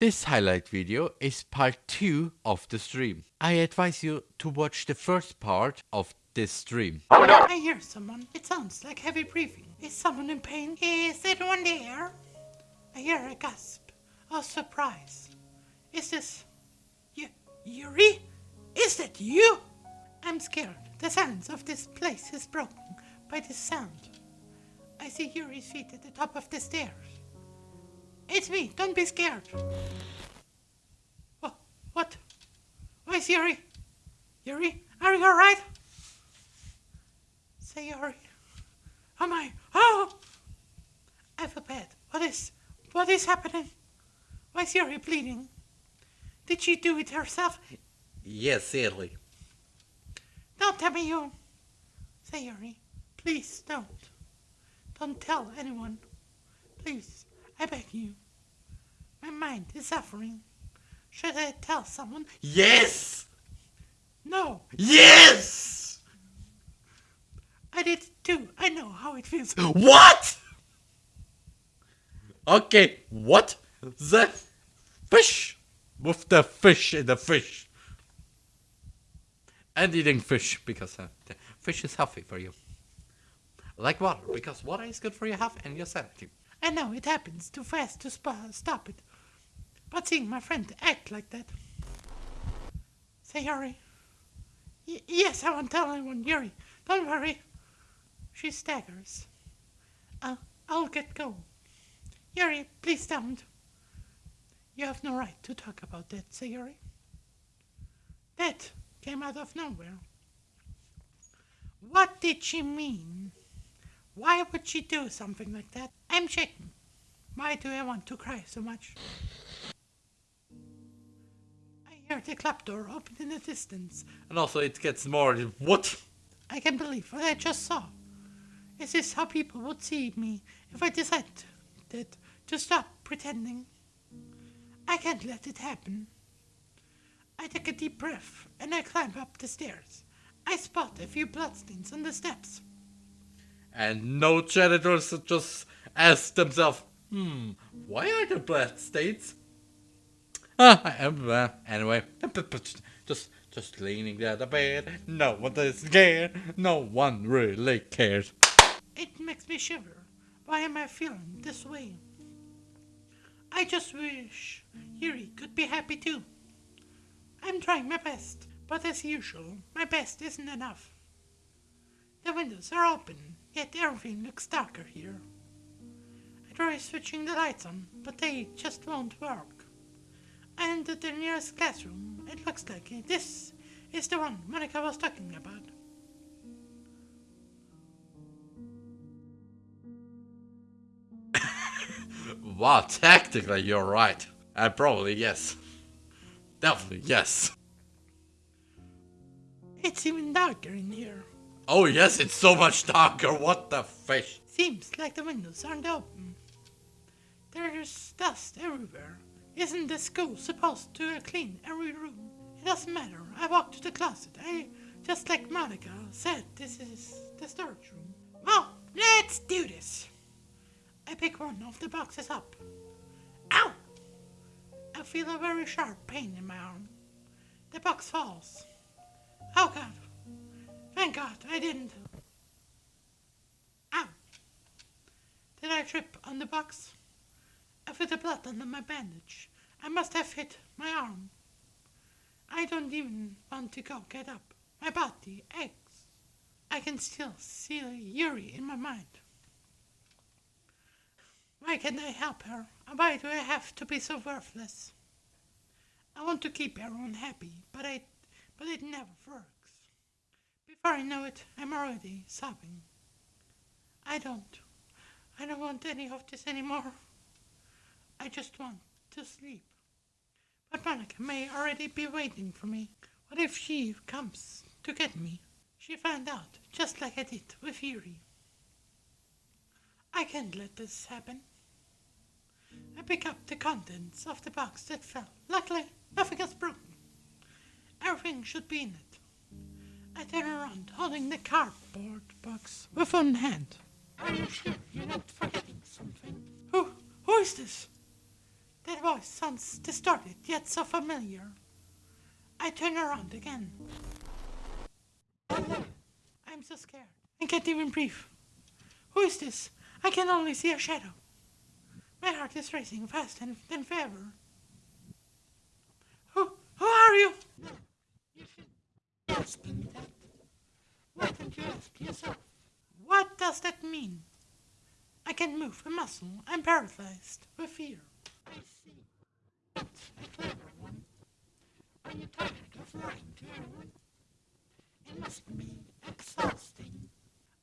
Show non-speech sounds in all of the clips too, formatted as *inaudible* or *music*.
This highlight video is part 2 of the stream. I advise you to watch the first part of this stream. Oh no! I hear someone. It sounds like heavy breathing. Is someone in pain? Is anyone there? I hear a gasp of surprise. Is this... Y Yuri? Is that you? I'm scared. The silence of this place is broken by this sound. I see Yuri's feet at the top of the stairs. It's me. Don't be scared. Oh, what? Where's Yuri? Yuri, are you alright? Sayori. Am I? Oh! I feel bad. What is? What is happening? Why is Yuri bleeding? Did she do it herself? Yes, sadly. Don't tell me you. Sayori. Please don't. Don't tell anyone. Please, I beg you. My mind is suffering. Should I tell someone? Yes! No, Yes! I did too. I know how it feels. What? Okay, what? The fish with the fish in the fish. And eating fish because uh, fish is healthy for you. Like water because water is good for your health and your sanity. I know it happens too fast to sp- stop it. But seeing my friend act like that. Say, Yuri. Y- yes, I won't tell anyone, Yuri. Don't worry. She staggers. I'll, I'll get going. Yuri, please don't. You have no right to talk about that, Sayori. That came out of nowhere. What did she mean? Why would she do something like that? I'm shaking. Why do I want to cry so much? I hear the clap door open in the distance. And also it gets more what? I can't believe what I just saw. Is this how people would see me if I decided to stop pretending? I can't let it happen. I take a deep breath and I climb up the stairs. I spot a few bloodstains on the steps. And no janitors just ask themselves, hmm, why are there blood stains? Ah, I am, uh, anyway, *laughs* just just leaning there the bed. No one is scared. No one really cares. It makes me shiver. Why am I feeling this way? I just wish Yuri could be happy too. I'm trying my best, but as usual, my best isn't enough. The windows are open, yet everything looks darker here. I try switching the lights on, but they just won't work. I entered the nearest classroom. It looks like this is the one Monika was talking about. *laughs* Wow, tactically you're right. And probably yes. Definitely yes. It's even darker in here. Oh yes, it's so much darker. What the fish? Seems like the windows aren't open. There's dust everywhere. Isn't the school supposed to clean every room? It doesn't matter. I walk to the closet. I just like Monika said, this is the storage room. Well, let's do this. I pick one of the boxes up. Ow! I feel a very sharp pain in my arm. The box falls. Oh god. Thank god I didn't. Ow! Did I trip on the box? I feel the blood under my bandage. I must have hit my arm. I don't even want to go get up. My body aches. I can still see Yuri in my mind. Why can't I help her? Why do I have to be so worthless? I want to keep everyone happy, but I, but it never works. Before I know it, I'm already sobbing. I don't. I don't want any of this anymore. I just want to sleep. But Monika may already be waiting for me. What if she comes to get me? She found out, just like I did with Yuri. I can't let this happen. I pick up the contents of the box that fell. Luckily, nothing is broken. Everything should be in it. I turn around, holding the cardboard box with one hand. Are you sure you're not forgetting something? Who? Who is this? That voice sounds distorted, yet so familiar. I turn around again. I'm so scared. I can't even breathe. Who is this? I can only see a shadow. My heart is racing fast and than ever. Who, who are you should ask me that. Why don't you ask yourself? What does that mean? I can't move a muscle. I'm paralyzed with fear. I see. That's a clever one. Are you tired of lying to everyone? It must be exhausting.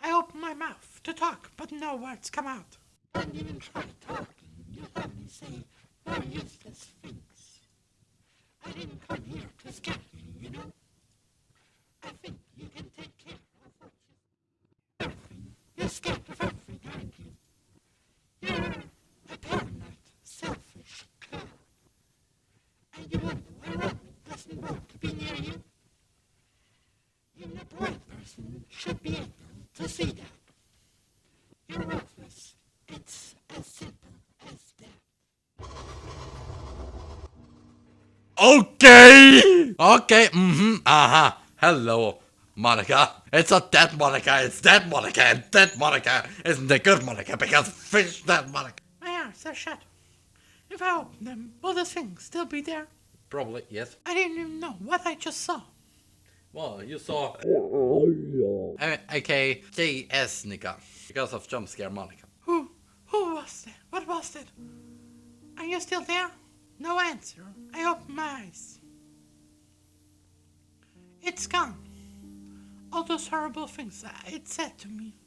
I open my mouth to talk, but no words come out. Don't even try talking. You only say more useless things. I didn't come here to scare you, you know. I think you can take care of what you everything. You're scared of everything, aren't you? You're a paranoid, selfish clown. And you wonder why Robin doesn't want to be near you? Even a blind person should be able to see that. You're worthless. It's as simple as that. Okay! Okay, mm-hmm, uh-huh. Hello, Monika. It's not that Monika, it's that Monika, and that Monika isn't the good Monika because fish that Monika. My eyes are shut. If I open them, will the thing still be there? Probably, yes. I didn't even know what I just saw. Well, you saw... Uh, okay, JS Nika. Because of jump scare Monika. Who? Who was that? What was that? Are you still there? No answer. I open my eyes. It's gone. All those horrible things it said to me.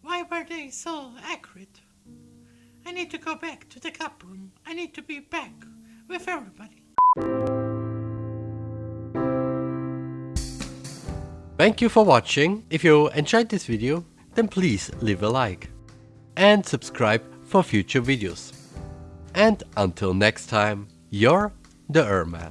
Why were they so accurate? I need to go back to the cup room. I need to be back with everybody. Thank you for watching. If you enjoyed this video, then please leave a like and subscribe for future videos. And until next time, you're the Erman.